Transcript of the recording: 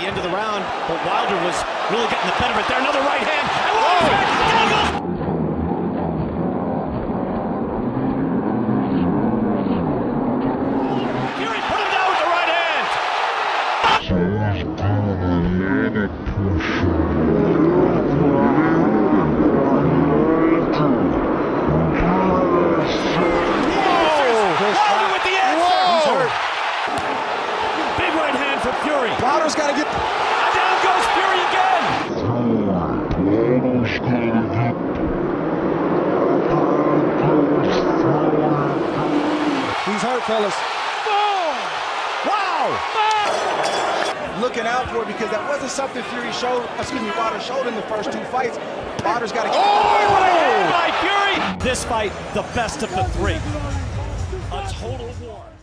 the end of the round, but Wilder was really getting the better of it there. Another right hand. And Wilder's oh! back. Down goes right hand from Fury. Wilder's got to get. Down goes Fury again. He's hurt, fellas. Wow! Looking out for it because that wasn't something Fury showed, excuse me, Wilder showed in the first two fights. Wilder's got to get. Oh, oh. By Fury. This fight, the best of the three. A total war.